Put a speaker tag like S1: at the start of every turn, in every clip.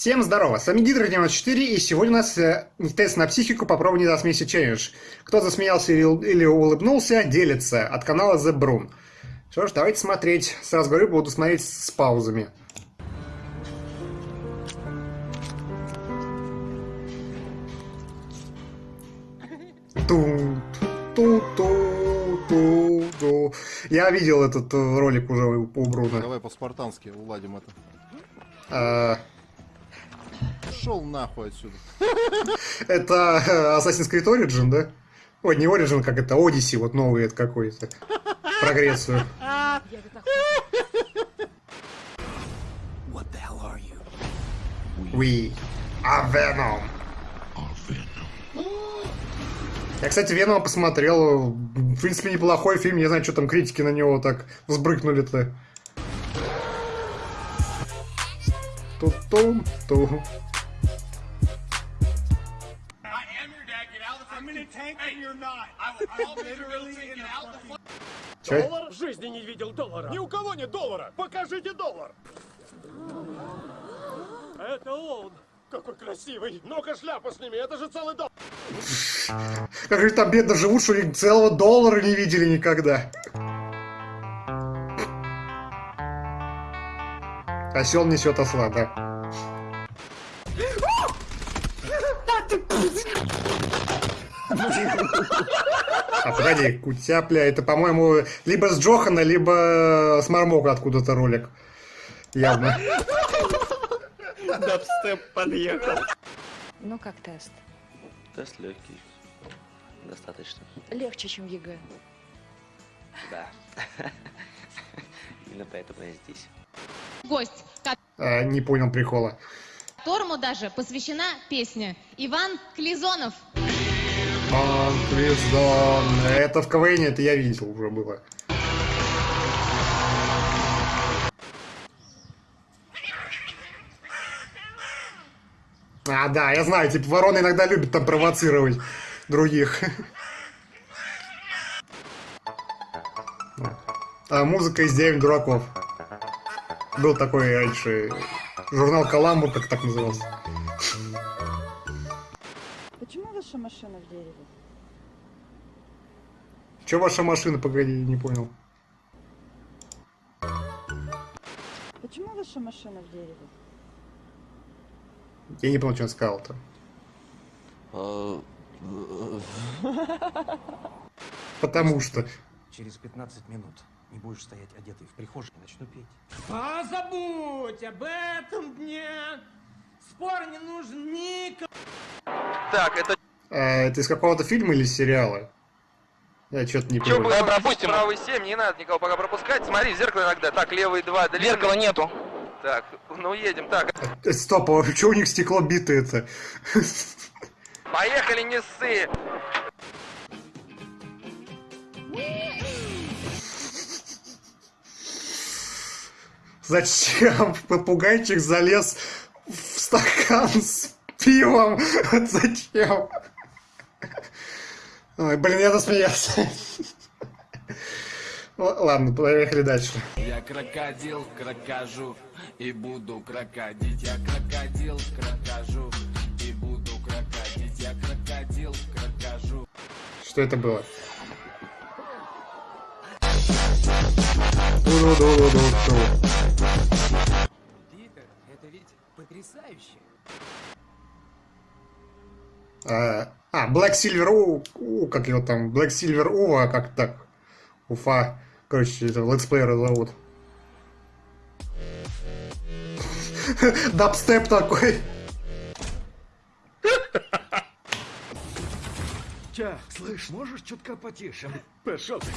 S1: Всем здорово, с вами Гидра 94, и сегодня у нас э, тест на психику «Попробуй не засмейся челлендж». Кто засмеялся или, или улыбнулся, делится от канала The Brun. Что ж, давайте смотреть. Сразу говорю, буду смотреть с паузами. Ту ту ту ту ту Я видел этот э, ролик уже у Бруна.
S2: Давай по-спартански уладим это.
S1: А,
S2: Шел нахуй отсюда.
S1: Это э, Assassin's Creed Origin, да? Ой, не Origin, как это, Odyssey, вот новый это какой-то. Про Грецию. We are Venom. Я, кстати, Венома посмотрел. В принципе, неплохой фильм. Не знаю, что там критики на него так взбрыкнули-то. Ту-тум-ту.
S3: I'm in a tank and you're not. I, I'll literally out the
S1: Чё?
S4: Доллар? В жизни не видел доллара. Ни у кого нет доллара. Покажите доллар. Это он. Какой красивый. Ну-ка шляпу сними, это же целый доллар.
S1: Как же там бедно живут, что они целого доллара не видели никогда. Осел несет осла, да. А погоди, кутяпля, это, по-моему, либо с Джохана, либо с Мармока откуда-то ролик. Явно.
S4: Дабстеп подъехал.
S5: Ну как тест?
S6: Тест легкий. Достаточно.
S5: Легче, чем ЕГЭ.
S6: Да. Именно поэтому я здесь.
S7: гость,
S1: А, не понял прикола.
S7: которому даже посвящена песня Иван Клизонов.
S1: Пан Квиздон. Это в КВН, это я видел уже было. А, да, я знаю, типа вороны иногда любят там провоцировать других. А, музыка из деревни дураков. Был такой раньше журнал Каламбур, как так назывался.
S8: Ваша машина в дереве?
S1: Че ваша машина, погоди, не понял.
S8: Почему ваша машина в дереве?
S1: Я не понял, что он сказал-то.
S6: А,
S1: Потому что.
S9: Через 15 минут не будешь стоять одетый в прихожей, начну петь.
S4: А забудь об этом дне. Спор не нужен никому.
S6: Так, это
S1: А, это из какого-то фильма или сериала? Я что-то не
S6: что
S1: понял.
S6: было? Пропустим. Правый 7, не надо никого пока пропускать. Смотри, в зеркало иногда. Так, левый 2. Зеркала нету. Так, ну едем. Так,
S1: Э, Стоп, а что у них стекло битое-то?
S6: поехали, не ссы.
S1: Зачем попугайчик залез в стакан с пивом? Зачем? Ой, блин, я засмеялся. Ладно, поехали дальше.
S10: Я крокодил, крокожу и буду крокодить. Я крокодил, крокожу и буду крокодить. Я крокодил, крокожу.
S1: Что это было?
S9: Питер, это ведь потрясающе.
S1: А, а, Black Silver У, У, как его там, Black Silver Ува, как так? Уфа. Короче, это летсплеера зовут. Дабстеп такой.
S4: Чак, слышь, можешь чутка потише? Пошел ты.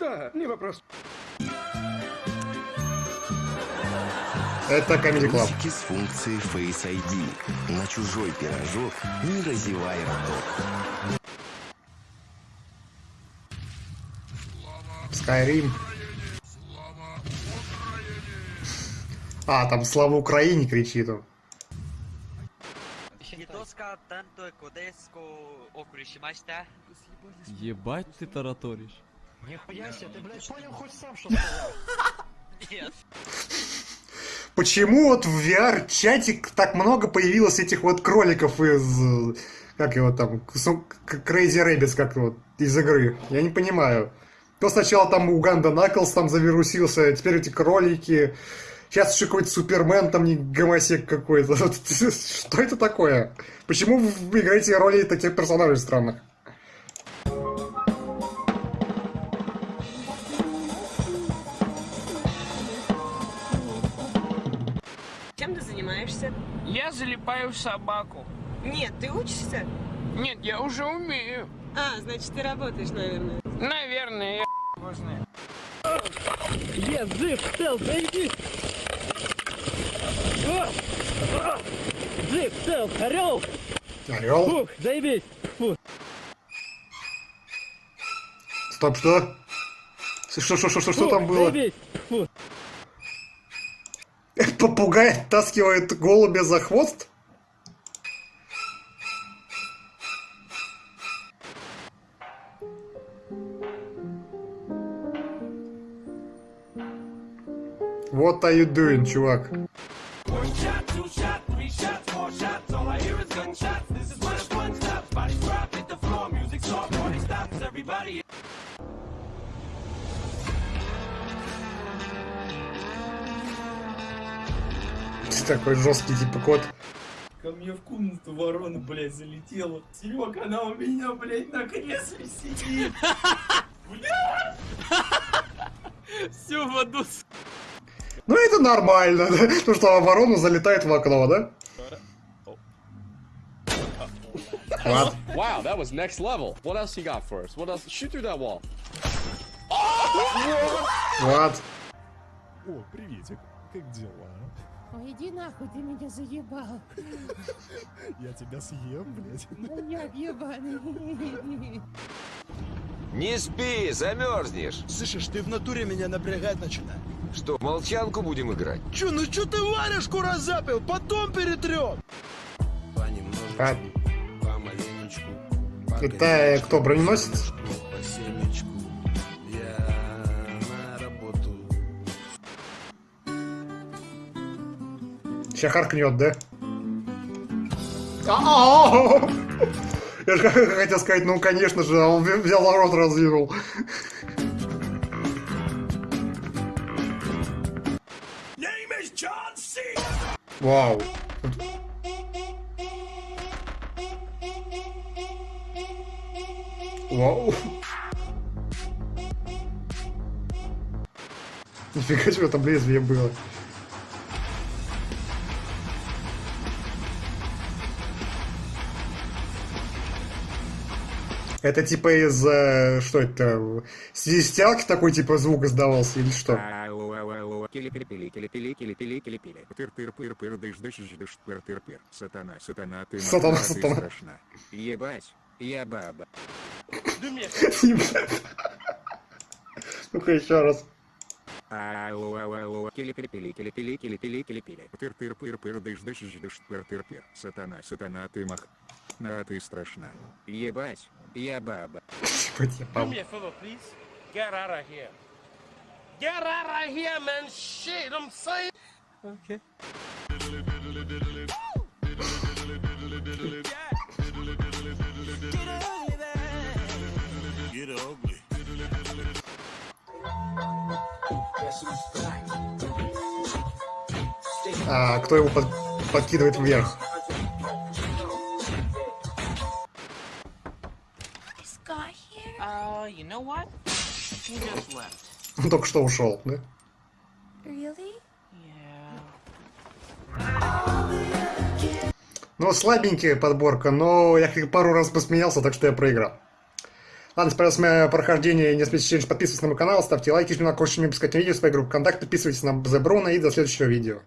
S4: Да, не вопрос.
S1: Это Comedy Club.
S10: с функцией Face ID. На чужой пирожок не разевай роток.
S1: Skyrim. А, там слава Украине кричит он.
S11: Ебать ты тараторишь.
S9: Нихуя себе, ты, блядь, понял хоть сам, что сказал?
S12: Нет.
S1: Почему вот в VR-чатик так много появилось этих вот кроликов из... Как его там? Crazy Rabbids, как вот, из игры? Я не понимаю. То сначала там Уганда Наклс там завирусился, теперь эти кролики. Сейчас еще какой-то Супермен, там не гомосек какой-то. Что это такое? Почему вы играете роли таких персонажей странных?
S13: Я залипаю в собаку.
S4: Нет, ты учишься?
S13: Нет, я уже умею.
S4: А, значит, ты работаешь, наверное.
S13: Наверное, я его знаю.
S14: Я жив, цел, зайди! Жив, цел, орел!
S1: Орел?
S14: Фух, заебись! Фу.
S1: Стоп, что? Что, что, что, что, что
S14: Фух,
S1: там было?
S14: заебись! Фу.
S1: Попугай оттаскивает голубя за хвост? What are you doing, чувак? Ты такой жесткий типа кот.
S15: Ко мне в комнату ворона, блядь, залетела. Серег, она у меня, блядь, на кресле сидит.
S14: Всю в аду.
S1: Ну это нормально, да? То, что ворона залетает в окно, да? What?
S16: Wow, that was next level. What else you got for us? What else? Shoot through that wall.
S1: What?
S17: О, приветик. Как дела?
S18: Ой, иди нахуй, ты меня заебал.
S17: Я тебя съем, блядь.
S18: Маньяк ебаный.
S19: Не спи, замерзнешь.
S20: Слышишь, ты в натуре меня напрягать начинаешь.
S19: Что, в молчанку будем играть?
S20: Чё, ну чё ты варежку разапил? Потом перетрем.
S1: А... Это кто, броненосец? Сейчас харкнет, да? Я же хотел сказать, ну конечно же, а он взял рот
S3: C.
S1: Вау. Вау. Нифига себе там лезвие было. Это типа из... э, Что это? Стелки такой типа звук издавался или что?
S21: Сатана, сатана, ты
S1: Сатана, сатана.
S21: страшна. Ебать, я баба.
S1: Ну-ка еще раз.
S21: Сатана, сатана, ты мах... На, ты страшна. Ебать, я баба.
S4: Do me a favor, please. Get out of here. Get out of here, man. Shit, I'm saying. Okay.
S1: А кто его под- подкидывает вверх? Он только что ушел, да?
S13: Really?
S1: Ну, слабенькая подборка, но я как пару раз посмеялся, так что я проиграл. Ладно, спасибо за прохождение не смейте челлендж, подписывайтесь на мой канал, ставьте лайки, жмите на колокольчик, не пропускайте видео, своей группы ВКонтакте, подписывайтесь на Bruno и до следующего видео.